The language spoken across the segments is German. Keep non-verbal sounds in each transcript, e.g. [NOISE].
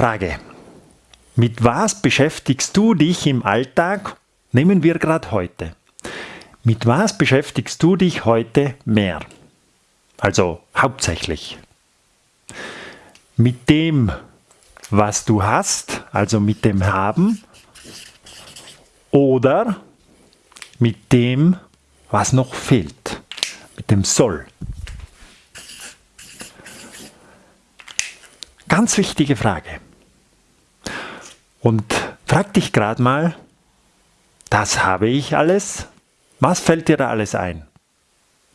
Frage. Mit was beschäftigst du dich im Alltag? Nehmen wir gerade heute. Mit was beschäftigst du dich heute mehr? Also hauptsächlich. Mit dem, was du hast, also mit dem Haben, oder mit dem, was noch fehlt, mit dem Soll. Ganz wichtige Frage. Und frag dich gerade mal, das habe ich alles, was fällt dir da alles ein?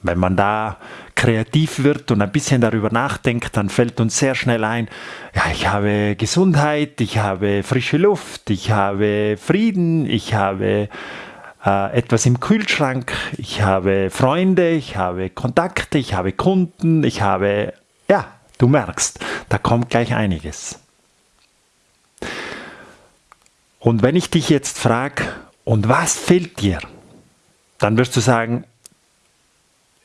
Wenn man da kreativ wird und ein bisschen darüber nachdenkt, dann fällt uns sehr schnell ein, ja, ich habe Gesundheit, ich habe frische Luft, ich habe Frieden, ich habe äh, etwas im Kühlschrank, ich habe Freunde, ich habe Kontakte, ich habe Kunden, ich habe, ja, du merkst, da kommt gleich einiges. Und wenn ich dich jetzt frage, und was fehlt dir? Dann wirst du sagen,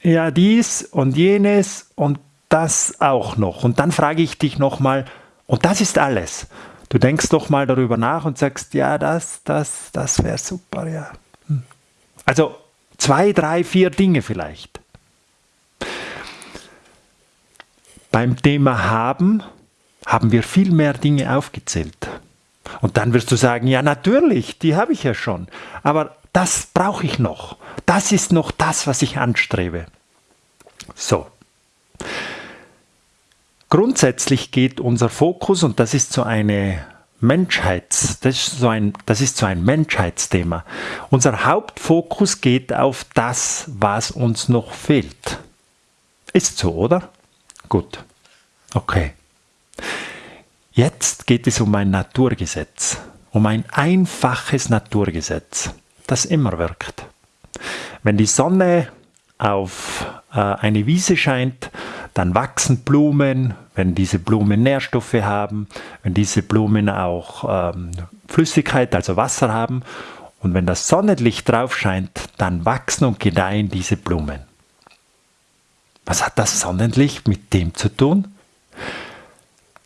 ja, dies und jenes und das auch noch. Und dann frage ich dich nochmal, und das ist alles. Du denkst doch mal darüber nach und sagst, ja, das, das, das wäre super, ja. Hm. Also zwei, drei, vier Dinge vielleicht. Beim Thema haben haben wir viel mehr Dinge aufgezählt. Und dann wirst du sagen, ja natürlich, die habe ich ja schon. Aber das brauche ich noch. Das ist noch das, was ich anstrebe. So. Grundsätzlich geht unser Fokus, und das ist so eine Menschheits, das ist so ein, das ist so ein Menschheitsthema. Unser Hauptfokus geht auf das, was uns noch fehlt. Ist so, oder? Gut. Okay. Jetzt geht es um ein Naturgesetz, um ein einfaches Naturgesetz, das immer wirkt. Wenn die Sonne auf äh, eine Wiese scheint, dann wachsen Blumen, wenn diese Blumen Nährstoffe haben, wenn diese Blumen auch ähm, Flüssigkeit, also Wasser haben. Und wenn das Sonnenlicht drauf scheint, dann wachsen und gedeihen diese Blumen. Was hat das Sonnenlicht mit dem zu tun?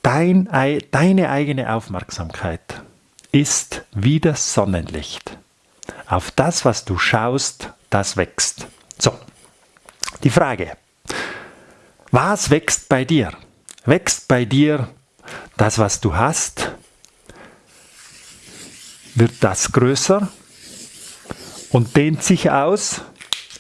Dein, deine eigene Aufmerksamkeit ist wie das Sonnenlicht. Auf das, was du schaust, das wächst. So, die Frage, was wächst bei dir? Wächst bei dir das, was du hast? Wird das größer und dehnt sich aus?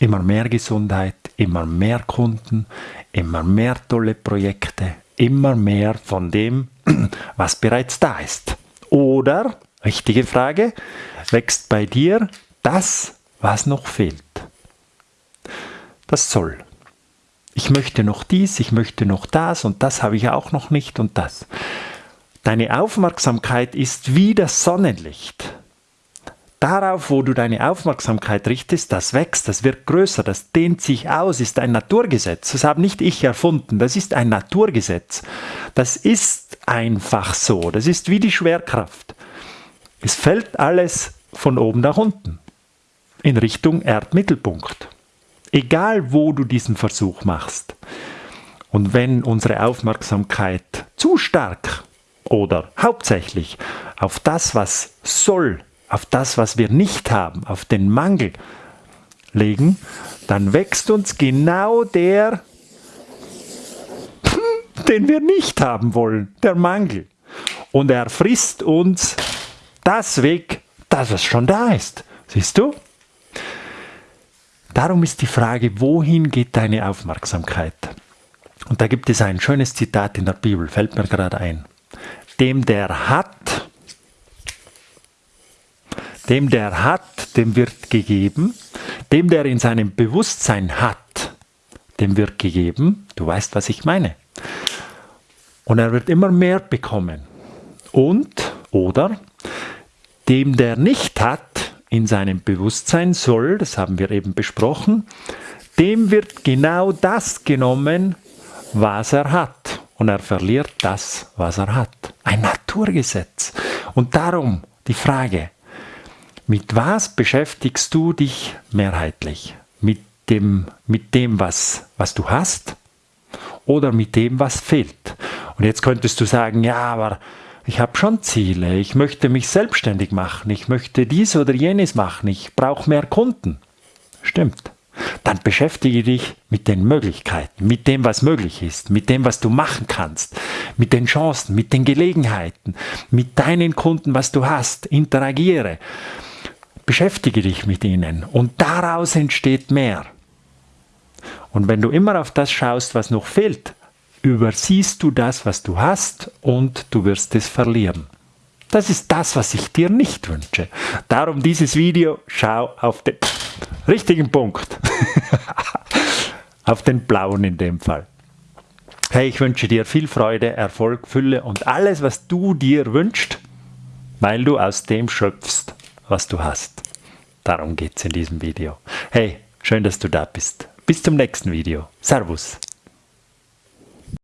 Immer mehr Gesundheit, immer mehr Kunden, immer mehr tolle Projekte, immer mehr von dem, [CLEARS THROAT] was bereits da ist. Oder, richtige Frage, wächst bei dir das, was noch fehlt? Das soll. Ich möchte noch dies, ich möchte noch das und das habe ich auch noch nicht und das. Deine Aufmerksamkeit ist wie das Sonnenlicht. Darauf, wo du deine Aufmerksamkeit richtest, das wächst, das wird größer, das dehnt sich aus, ist ein Naturgesetz. Das habe nicht ich erfunden, das ist ein Naturgesetz. Das ist einfach so, das ist wie die Schwerkraft. Es fällt alles von oben nach unten, in Richtung Erdmittelpunkt. Egal, wo du diesen Versuch machst. Und wenn unsere Aufmerksamkeit zu stark oder hauptsächlich auf das, was soll, auf das, was wir nicht haben, auf den Mangel legen, dann wächst uns genau der, [LAUGHS] den wir nicht haben wollen, der Mangel. Und er frisst uns das weg, das was schon da ist. Siehst du? Darum ist die Frage, wohin geht deine Aufmerksamkeit? Und da gibt es ein schönes Zitat in der Bibel, fällt mir gerade ein. Dem, der hat, dem, der hat, dem wird gegeben. Dem, der in seinem Bewusstsein hat, dem wird gegeben. Du weißt, was ich meine. Und er wird immer mehr bekommen. Und, oder, dem, der nicht hat, in seinem Bewusstsein soll, das haben wir eben besprochen, dem wird genau das genommen, was er hat. Und er verliert das, was er hat. Ein Naturgesetz. Und darum die Frage, mit was beschäftigst du dich mehrheitlich? Mit dem, mit dem was, was du hast? oder mit dem, was fehlt. Und jetzt könntest du sagen, ja, aber ich habe schon Ziele, ich möchte mich selbstständig machen, ich möchte dies oder jenes machen, ich brauche mehr Kunden. Stimmt. Dann beschäftige dich mit den Möglichkeiten, mit dem, was möglich ist, mit dem, was du machen kannst, mit den Chancen, mit den Gelegenheiten, mit deinen Kunden, was du hast. Interagiere. Beschäftige dich mit ihnen und daraus entsteht mehr. Und wenn du immer auf das schaust, was noch fehlt, übersiehst du das, was du hast und du wirst es verlieren. Das ist das, was ich dir nicht wünsche. Darum dieses Video, schau auf den richtigen Punkt. [LAUGHS] auf den blauen in dem Fall. Hey, ich wünsche dir viel Freude, Erfolg, Fülle und alles, was du dir wünschst, weil du aus dem schöpfst, was du hast. Darum geht es in diesem Video. Hey, schön, dass du da bist. Bis zum nächsten Video. Servus.